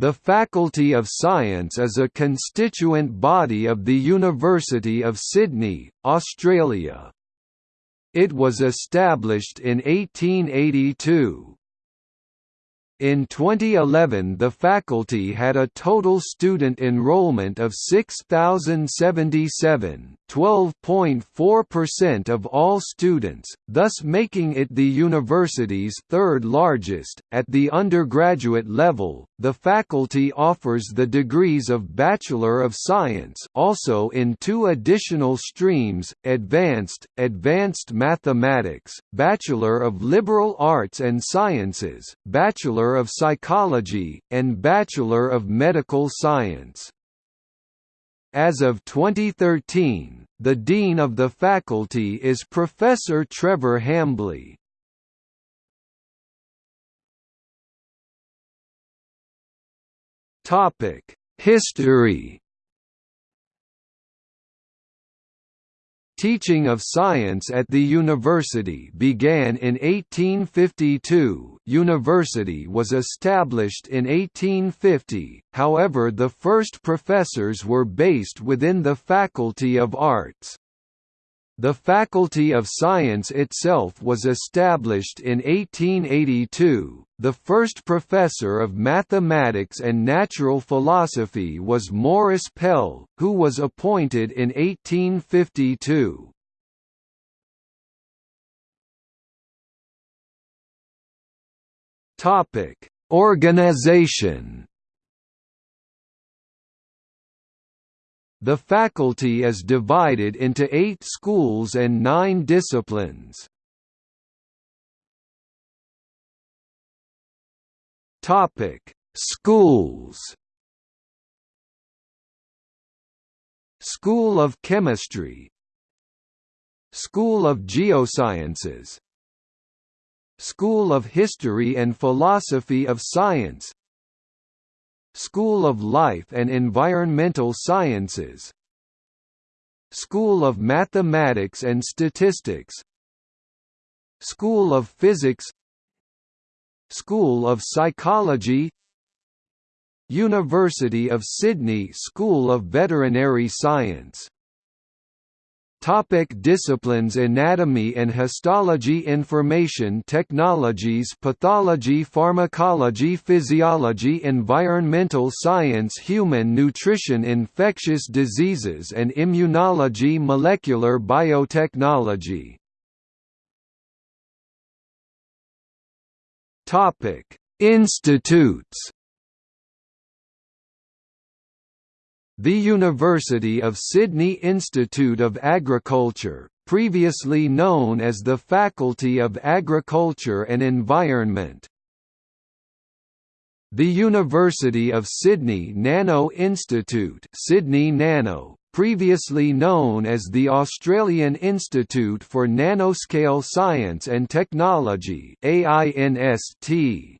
The Faculty of Science is a constituent body of the University of Sydney, Australia. It was established in 1882. In 2011 the faculty had a total student enrollment of 6,077 12.4% of all students, thus making it the university's third largest. At the undergraduate level, the faculty offers the degrees of Bachelor of Science also in two additional streams, Advanced, Advanced Mathematics, Bachelor of Liberal Arts and Sciences, Bachelor of Psychology, and Bachelor of Medical Science. As of 2013, the Dean of the faculty is Professor Trevor Hambley. History Teaching of science at the university began in 1852 university was established in 1850, however the first professors were based within the Faculty of Arts. The Faculty of Science itself was established in 1882. The first professor of mathematics and natural philosophy was Morris Pell, who was appointed in 1852. Topic: Organization. The faculty is divided into eight schools and nine disciplines. Topic: Schools. School of Chemistry, School of Geosciences, School of History and Philosophy of Science, School of Life and Environmental Sciences School of Mathematics and Statistics School of Physics School of Psychology University of Sydney School of Veterinary Science Topic disciplines Anatomy and histology Information technologies Pathology Pharmacology Physiology Environmental science Human nutrition Infectious diseases and immunology Molecular biotechnology. Institutes The University of Sydney Institute of Agriculture, previously known as the Faculty of Agriculture and Environment. The University of Sydney Nano Institute Sydney Nano, previously known as the Australian Institute for Nanoscale Science and Technology AINST.